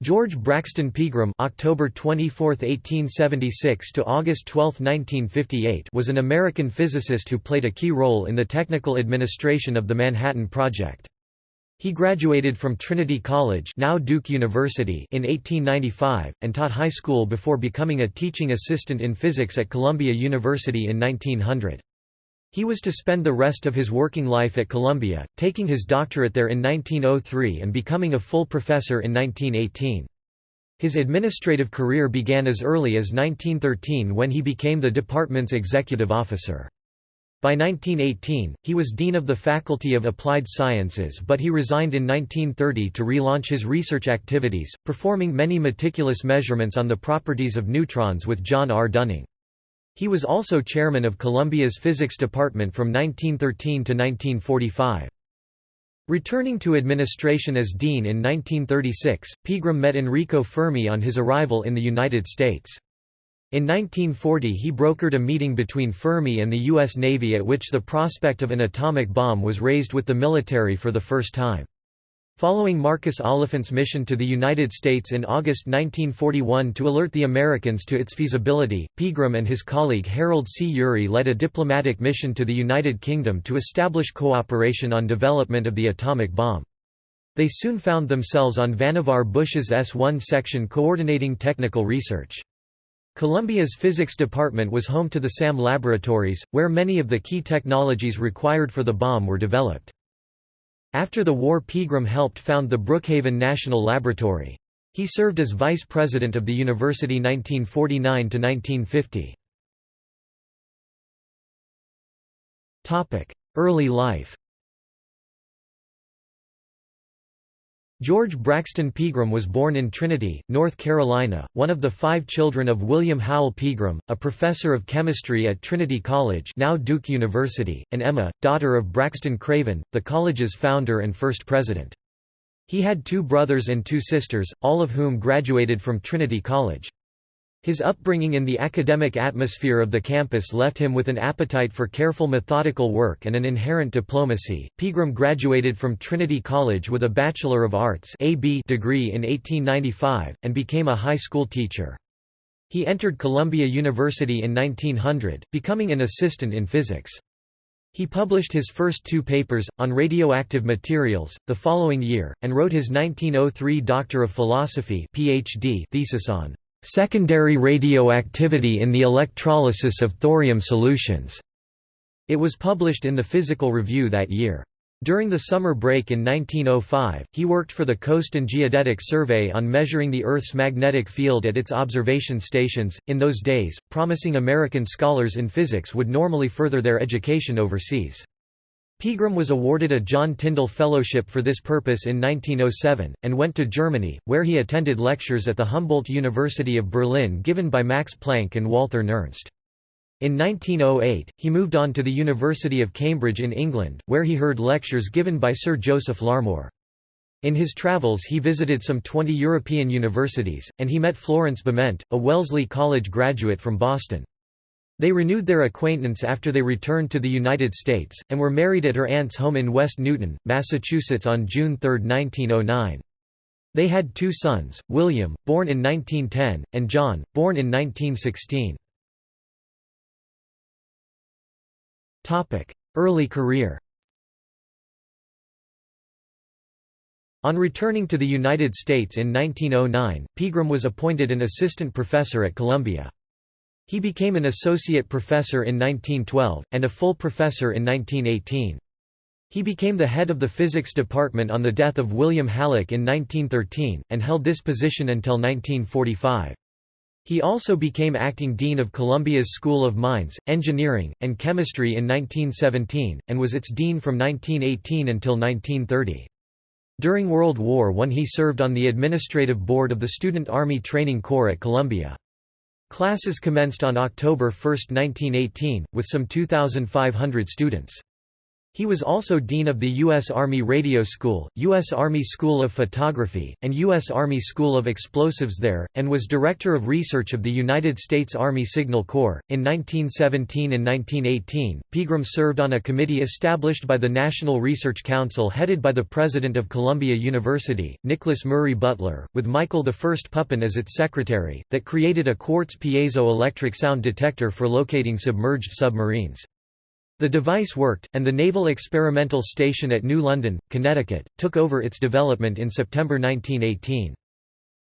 George Braxton Pegram October 24, 1876 to August 12, 1958 was an American physicist who played a key role in the technical administration of the Manhattan Project. He graduated from Trinity College now Duke University in 1895, and taught high school before becoming a teaching assistant in physics at Columbia University in 1900. He was to spend the rest of his working life at Columbia, taking his doctorate there in 1903 and becoming a full professor in 1918. His administrative career began as early as 1913 when he became the department's executive officer. By 1918, he was dean of the Faculty of Applied Sciences but he resigned in 1930 to relaunch his research activities, performing many meticulous measurements on the properties of neutrons with John R. Dunning. He was also chairman of Columbia's physics department from 1913 to 1945. Returning to administration as dean in 1936, Pegram met Enrico Fermi on his arrival in the United States. In 1940 he brokered a meeting between Fermi and the U.S. Navy at which the prospect of an atomic bomb was raised with the military for the first time. Following Marcus Oliphant's mission to the United States in August 1941 to alert the Americans to its feasibility, Pegram and his colleague Harold C. Urey led a diplomatic mission to the United Kingdom to establish cooperation on development of the atomic bomb. They soon found themselves on Vannevar Bush's S-1 section coordinating technical research. Columbia's physics department was home to the SAM laboratories, where many of the key technologies required for the bomb were developed. After the war Pegram helped found the Brookhaven National Laboratory. He served as vice president of the university 1949–1950. Early life George Braxton Pegram was born in Trinity, North Carolina, one of the five children of William Howell Pegram, a professor of chemistry at Trinity College now Duke University, and Emma, daughter of Braxton Craven, the college's founder and first president. He had two brothers and two sisters, all of whom graduated from Trinity College. His upbringing in the academic atmosphere of the campus left him with an appetite for careful methodical work and an inherent diplomacy. Pegram graduated from Trinity College with a Bachelor of Arts (AB) degree in 1895 and became a high school teacher. He entered Columbia University in 1900, becoming an assistant in physics. He published his first two papers, on radioactive materials, the following year, and wrote his 1903 Doctor of Philosophy PhD thesis on secondary radioactivity in the electrolysis of thorium solutions. It was published in the Physical Review that year. During the summer break in 1905, he worked for the Coast and Geodetic Survey on measuring the Earth's magnetic field at its observation stations. In those days, promising American scholars in physics would normally further their education overseas. Pegram was awarded a John Tyndall Fellowship for this purpose in 1907, and went to Germany, where he attended lectures at the Humboldt University of Berlin given by Max Planck and Walther Nernst. In 1908, he moved on to the University of Cambridge in England, where he heard lectures given by Sir Joseph Larmor. In his travels he visited some 20 European universities, and he met Florence Bement, a Wellesley College graduate from Boston. They renewed their acquaintance after they returned to the United States, and were married at her aunt's home in West Newton, Massachusetts on June 3, 1909. They had two sons, William, born in 1910, and John, born in 1916. Early career On returning to the United States in 1909, Pegram was appointed an assistant professor at Columbia. He became an associate professor in 1912, and a full professor in 1918. He became the head of the physics department on the death of William Hallock in 1913, and held this position until 1945. He also became acting dean of Columbia's School of Mines, Engineering, and Chemistry in 1917, and was its dean from 1918 until 1930. During World War I he served on the administrative board of the Student Army Training Corps at Columbia. Classes commenced on October 1, 1918, with some 2,500 students. He was also Dean of the U.S. Army Radio School, U.S. Army School of Photography, and U.S. Army School of Explosives there, and was Director of Research of the United States Army Signal Corps. In 1917 and 1918, Pegram served on a committee established by the National Research Council headed by the President of Columbia University, Nicholas Murray Butler, with Michael I Pupin as its secretary, that created a quartz piezo-electric sound detector for locating submerged submarines. The device worked, and the Naval Experimental Station at New London, Connecticut, took over its development in September 1918.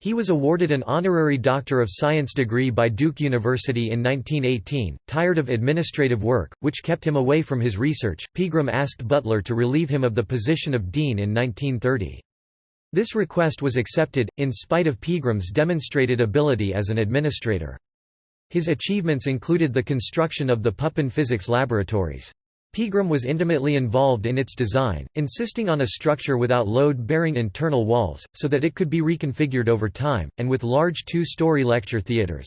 He was awarded an honorary Doctor of Science degree by Duke University in 1918. Tired of administrative work, which kept him away from his research, Pegram asked Butler to relieve him of the position of dean in 1930. This request was accepted, in spite of Pegram's demonstrated ability as an administrator. His achievements included the construction of the Pupin Physics Laboratories. Pegram was intimately involved in its design, insisting on a structure without load-bearing internal walls, so that it could be reconfigured over time, and with large two-story lecture theaters.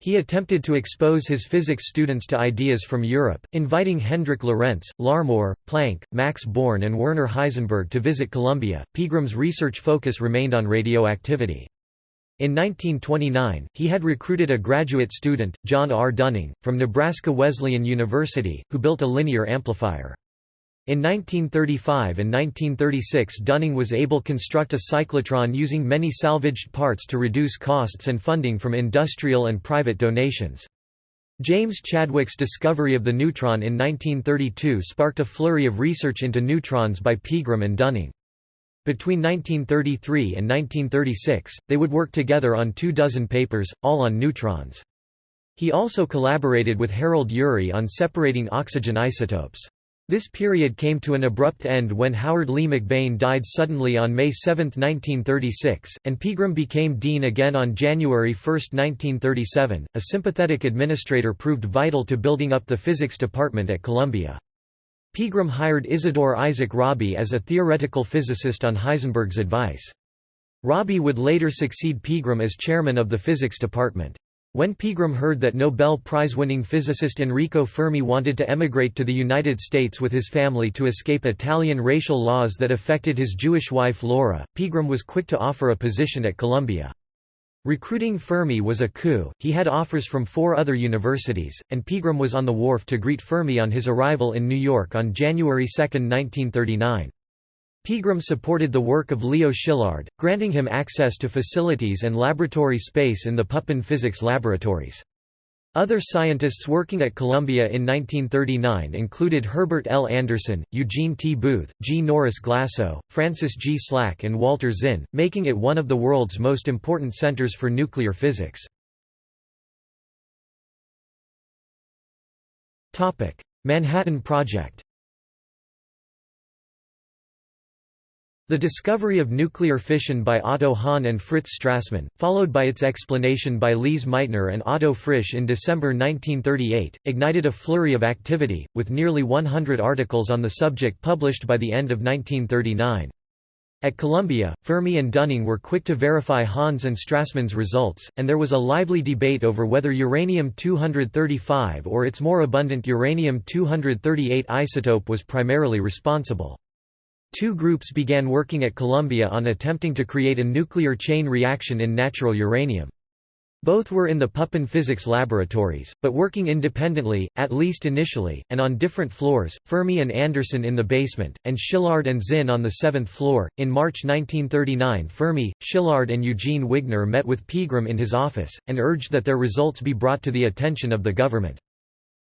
He attempted to expose his physics students to ideas from Europe, inviting Hendrik Lorentz, Larmor, Planck, Max Born and Werner Heisenberg to visit Columbia. Pegram's research focus remained on radioactivity. In 1929, he had recruited a graduate student, John R. Dunning, from Nebraska Wesleyan University, who built a linear amplifier. In 1935 and 1936 Dunning was able to construct a cyclotron using many salvaged parts to reduce costs and funding from industrial and private donations. James Chadwick's discovery of the neutron in 1932 sparked a flurry of research into neutrons by Pegram and Dunning. Between 1933 and 1936, they would work together on two dozen papers, all on neutrons. He also collaborated with Harold Urey on separating oxygen isotopes. This period came to an abrupt end when Howard Lee McBain died suddenly on May 7, 1936, and Pegram became dean again on January 1, 1937. A sympathetic administrator proved vital to building up the physics department at Columbia. Pegram hired Isidore Isaac Rabi as a theoretical physicist on Heisenberg's advice. Rabi would later succeed Pegram as chairman of the physics department. When Pegram heard that Nobel Prize-winning physicist Enrico Fermi wanted to emigrate to the United States with his family to escape Italian racial laws that affected his Jewish wife Laura, Pegram was quick to offer a position at Columbia. Recruiting Fermi was a coup, he had offers from four other universities, and Pegram was on the wharf to greet Fermi on his arrival in New York on January 2, 1939. Pegram supported the work of Leo Szilard, granting him access to facilities and laboratory space in the Pupin Physics Laboratories. Other scientists working at Columbia in 1939 included Herbert L. Anderson, Eugene T. Booth, G. Norris Glasoe, Francis G. Slack and Walter Zinn, making it one of the world's most important centers for nuclear physics. Manhattan Project The discovery of nuclear fission by Otto Hahn and Fritz Strassmann, followed by its explanation by Lise Meitner and Otto Frisch in December 1938, ignited a flurry of activity, with nearly 100 articles on the subject published by the end of 1939. At Columbia, Fermi and Dunning were quick to verify Hahn's and Strassmann's results, and there was a lively debate over whether uranium-235 or its more abundant uranium-238 isotope was primarily responsible. Two groups began working at Columbia on attempting to create a nuclear chain reaction in natural uranium. Both were in the Pupin Physics Laboratories, but working independently, at least initially, and on different floors, Fermi and Anderson in the basement, and Szilard and Zinn on the seventh floor. In March 1939 Fermi, Szilard and Eugene Wigner met with Pegram in his office, and urged that their results be brought to the attention of the government.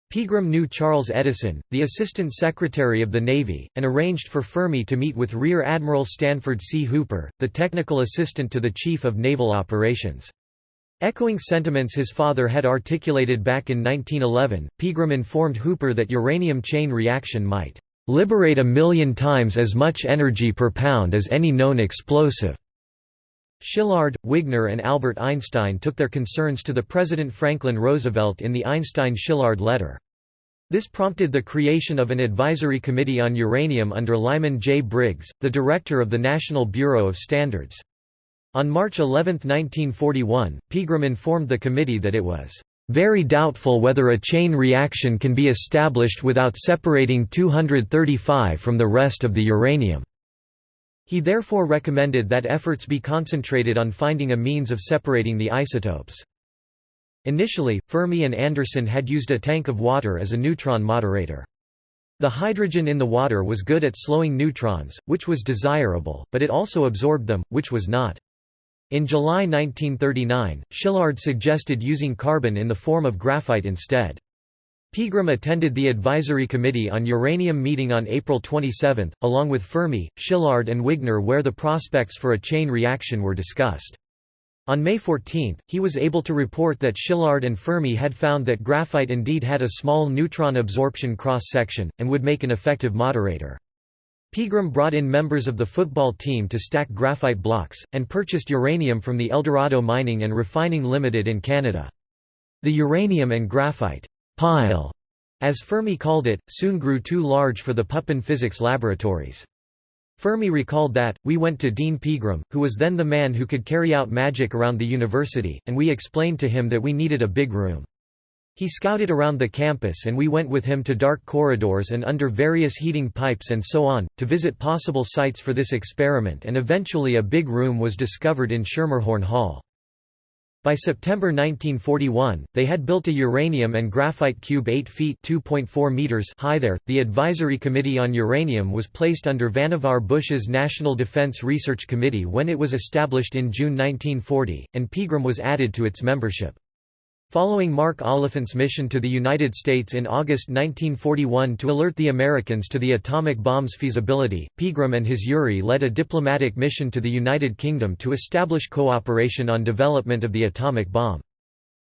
Pegram knew Charles Edison, the Assistant Secretary of the Navy, and arranged for Fermi to meet with Rear Admiral Stanford C. Hooper, the technical assistant to the Chief of Naval Operations. Echoing sentiments his father had articulated back in 1911, Pegram informed Hooper that uranium chain reaction might "...liberate a million times as much energy per pound as any known explosive." Szilard, Wigner and Albert Einstein took their concerns to the President Franklin Roosevelt in the Einstein-Szilard letter. This prompted the creation of an advisory committee on uranium under Lyman J. Briggs, the director of the National Bureau of Standards. On March 11, 1941, Pegram informed the committee that it was "...very doubtful whether a chain reaction can be established without separating 235 from the rest of the uranium." He therefore recommended that efforts be concentrated on finding a means of separating the isotopes. Initially, Fermi and Anderson had used a tank of water as a neutron moderator. The hydrogen in the water was good at slowing neutrons, which was desirable, but it also absorbed them, which was not. In July 1939, Szilard suggested using carbon in the form of graphite instead. Pegram attended the Advisory Committee on Uranium meeting on April 27, along with Fermi, Szilard and Wigner where the prospects for a chain reaction were discussed. On May 14, he was able to report that Szilard and Fermi had found that graphite indeed had a small neutron absorption cross-section, and would make an effective moderator. Pegram brought in members of the football team to stack graphite blocks, and purchased uranium from the Eldorado Mining and Refining Limited in Canada. The uranium and graphite pile, as Fermi called it, soon grew too large for the Pupin physics laboratories. Fermi recalled that, we went to Dean Pegram, who was then the man who could carry out magic around the university, and we explained to him that we needed a big room. He scouted around the campus and we went with him to dark corridors and under various heating pipes and so on, to visit possible sites for this experiment and eventually a big room was discovered in Schermerhorn Hall. By September 1941, they had built a uranium and graphite cube 8 feet (2.4 meters) high there. The Advisory Committee on Uranium was placed under Vannevar Bush's National Defense Research Committee when it was established in June 1940, and Pegram was added to its membership. Following Mark Oliphant's mission to the United States in August 1941 to alert the Americans to the atomic bomb's feasibility, Pegram and his Urey led a diplomatic mission to the United Kingdom to establish cooperation on development of the atomic bomb.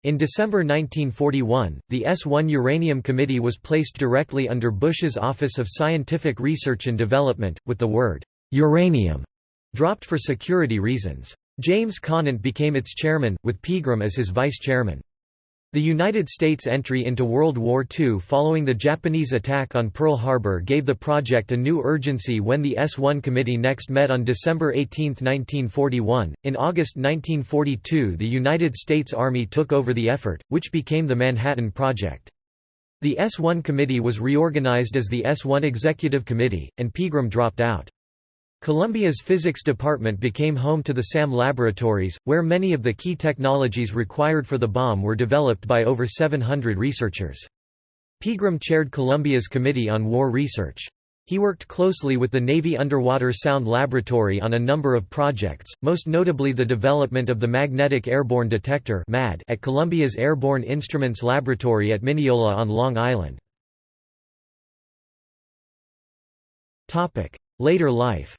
In December 1941, the S-1 Uranium Committee was placed directly under Bush's Office of Scientific Research and Development, with the word, "'uranium' dropped for security reasons. James Conant became its chairman, with Pegram as his vice-chairman. The United States' entry into World War II following the Japanese attack on Pearl Harbor gave the project a new urgency when the S-1 committee next met on December 18, 1941. In August 1942 the United States Army took over the effort, which became the Manhattan Project. The S-1 committee was reorganized as the S-1 Executive Committee, and Pegram dropped out. Columbia's physics department became home to the SAM laboratories, where many of the key technologies required for the bomb were developed by over 700 researchers. Pegram chaired Columbia's Committee on War Research. He worked closely with the Navy Underwater Sound Laboratory on a number of projects, most notably the development of the Magnetic Airborne Detector at Columbia's Airborne Instruments Laboratory at Mineola on Long Island. Later life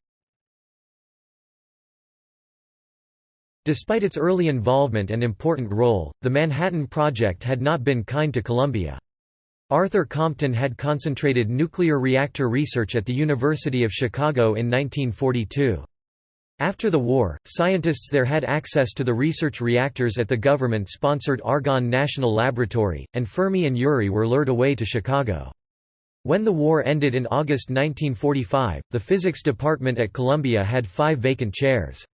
Despite its early involvement and important role, the Manhattan Project had not been kind to Columbia. Arthur Compton had concentrated nuclear reactor research at the University of Chicago in 1942. After the war, scientists there had access to the research reactors at the government-sponsored Argonne National Laboratory, and Fermi and Urey were lured away to Chicago. When the war ended in August 1945, the physics department at Columbia had five vacant chairs.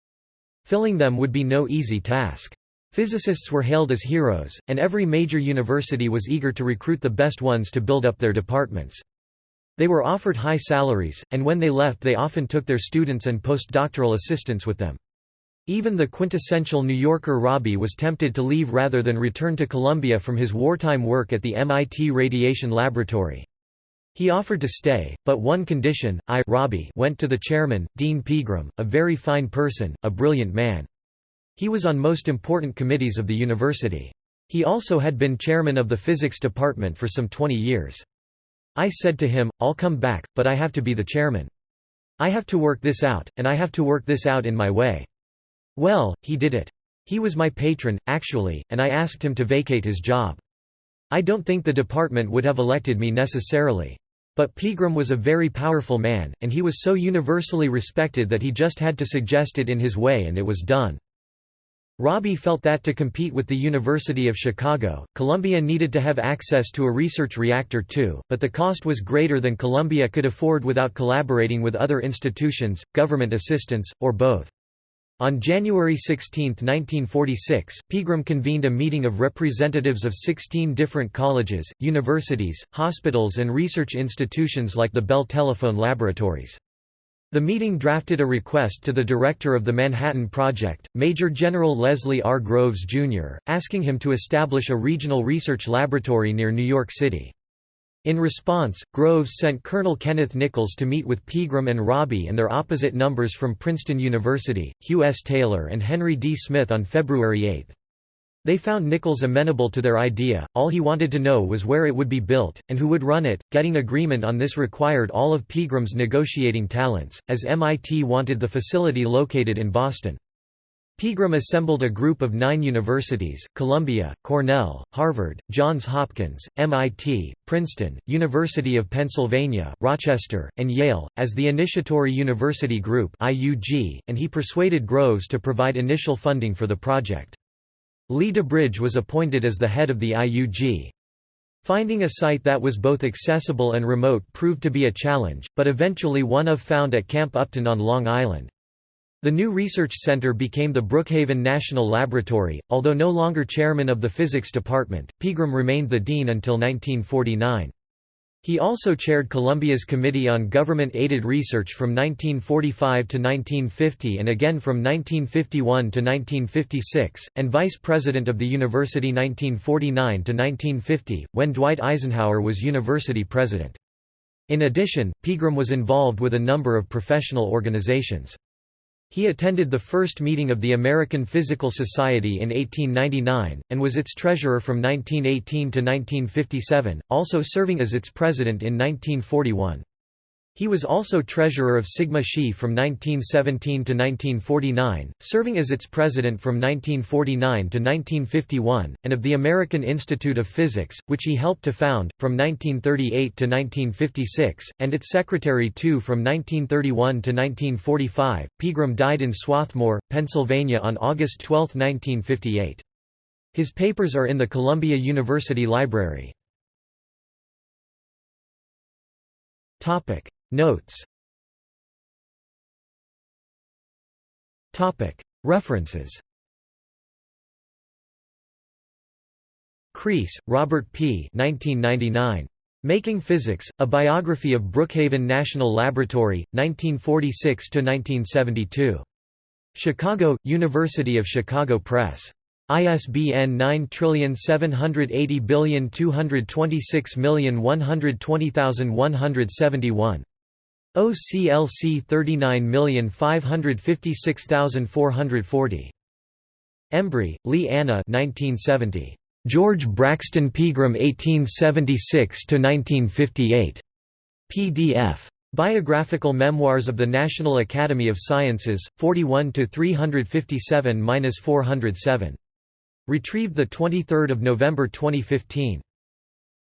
Filling them would be no easy task. Physicists were hailed as heroes, and every major university was eager to recruit the best ones to build up their departments. They were offered high salaries, and when they left they often took their students and postdoctoral assistants with them. Even the quintessential New Yorker Rabi was tempted to leave rather than return to Columbia from his wartime work at the MIT Radiation Laboratory. He offered to stay, but one condition, I Rabi went to the chairman, Dean Pegram, a very fine person, a brilliant man. He was on most important committees of the university. He also had been chairman of the physics department for some 20 years. I said to him, I'll come back, but I have to be the chairman. I have to work this out, and I have to work this out in my way. Well, he did it. He was my patron, actually, and I asked him to vacate his job. I don't think the department would have elected me necessarily. But Pegram was a very powerful man, and he was so universally respected that he just had to suggest it in his way and it was done. Rabi felt that to compete with the University of Chicago, Columbia needed to have access to a research reactor too, but the cost was greater than Columbia could afford without collaborating with other institutions, government assistance, or both. On January 16, 1946, Pegram convened a meeting of representatives of 16 different colleges, universities, hospitals and research institutions like the Bell Telephone Laboratories. The meeting drafted a request to the director of the Manhattan Project, Major General Leslie R. Groves, Jr., asking him to establish a regional research laboratory near New York City. In response, Groves sent Colonel Kenneth Nichols to meet with Pegram and Rabi and their opposite numbers from Princeton University, Hugh S. Taylor and Henry D. Smyth on February 8. They found Nichols amenable to their idea, all he wanted to know was where it would be built, and who would run it. Getting agreement on this required all of Pegram's negotiating talents, as MIT wanted the facility located in Boston. Pegram assembled a group of nine universities, Columbia, Cornell, Harvard, Johns Hopkins, MIT, Princeton, University of Pennsylvania, Rochester, and Yale, as the Initiatory University Group and he persuaded Groves to provide initial funding for the project. Lee DuBridge was appointed as the head of the IUG. Finding a site that was both accessible and remote proved to be a challenge, but eventually one of found at Camp Upton on Long Island. The new research center became the Brookhaven National Laboratory. Although no longer chairman of the physics department, Pegram remained the dean until 1949. He also chaired Columbia's Committee on Government-Aided Research from 1945 to 1950 and again from 1951 to 1956, and vice president of the university 1949 to 1950, when Dwight Eisenhower was university president. In addition, Pegram was involved with a number of professional organizations. He attended the first meeting of the American Physical Society in 1899, and was its treasurer from 1918 to 1957, also serving as its president in 1941. He was also treasurer of Sigma Xi from 1917 to 1949, serving as its president from 1949 to 1951, and of the American Institute of Physics, which he helped to found, from 1938 to 1956, and its secretary too from 1931 to 1945. Pegram died in Swarthmore, Pennsylvania on August 12, 1958. His papers are in the Columbia University Library. Topic Notes References Crease, Robert P. 1999. Making Physics, A Biography of Brookhaven National Laboratory, 1946–1972. Chicago, University of Chicago Press. ISBN 9780226120171. OCLC 39556440. Embrey, Lee Anna 1970. George Braxton Pegram 1876–1958. PDF. Biographical Memoirs of the National Academy of Sciences, 41 357-407. Retrieved 23 November 2015.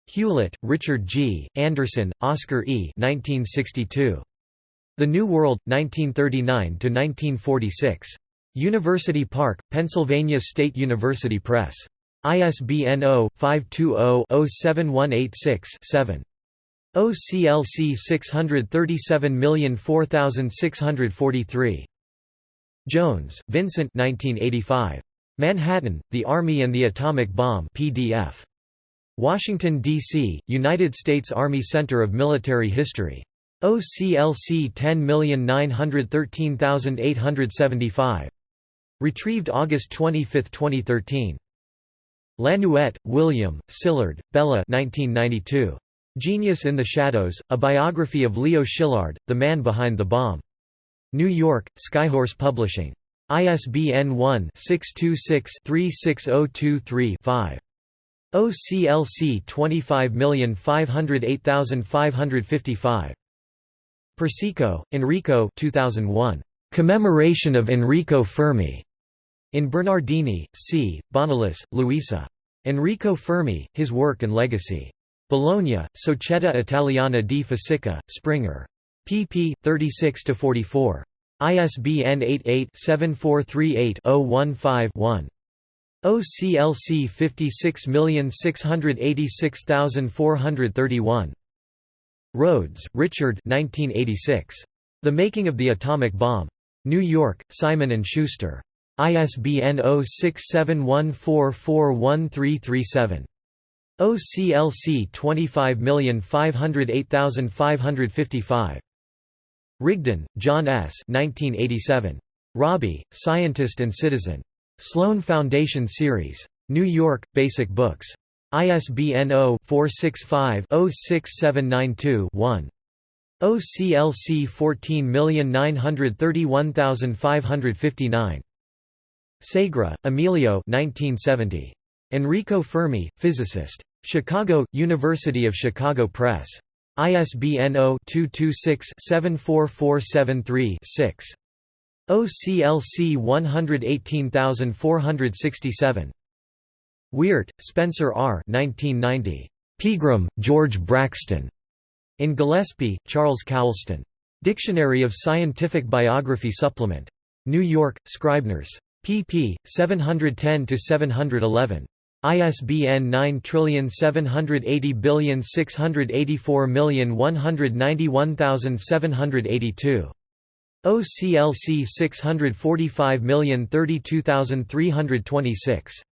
Hewlett, Richard G., Anderson, Oscar E. 1962. The New World, 1939–1946. University Park, Pennsylvania State University Press. ISBN 0-520-07186-7. OCLC 637004643. Jones, Vincent 1985. Manhattan, The Army and the Atomic Bomb PDF. Washington, D.C., United States Army Center of Military History. OCLC 10913875. Retrieved August 25, 2013. Lanouette, William, Szilard, Bella 1992. Genius in the Shadows, A Biography of Leo Szilard, the man behind the bomb. New York, Skyhorse Publishing. ISBN 1-626-36023-5. OCLC 25508555. Persico, Enrico 2001. Commemoration of Enrico Fermi. In Bernardini, C., Bonolis, Luisa. Enrico Fermi, His Work and Legacy. Bologna, Società Italiana di Fisica, Springer. pp. 36–44. ISBN 88-7438-015-1. OCLC 56686431. Rhodes, Richard 1986. The Making of the Atomic Bomb. New York, Simon & Schuster. ISBN 0671441337. OCLC 25508555. Rigden, John S. 1987. Rabi, Scientist and Citizen. Sloan Foundation Series. New York, Basic Books. ISBN 0-465-06792-1. OCLC 14931559. Segre, Emilio 1970. Enrico Fermi, physicist. Chicago, University of Chicago Press. ISBN 0-226-74473-6. OCLC 118467. Weart, Spencer R. 1990. Pegram, George Braxton. In Gillispie, Charles Coulston. Dictionary of Scientific Biography Supplement. New York, Scribners. pp. 710–711. ISBN 9780684191782. OCLC 645032326.